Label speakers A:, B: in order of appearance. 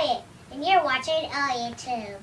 A: Elliot, and you're watching uh, Elliot Tube.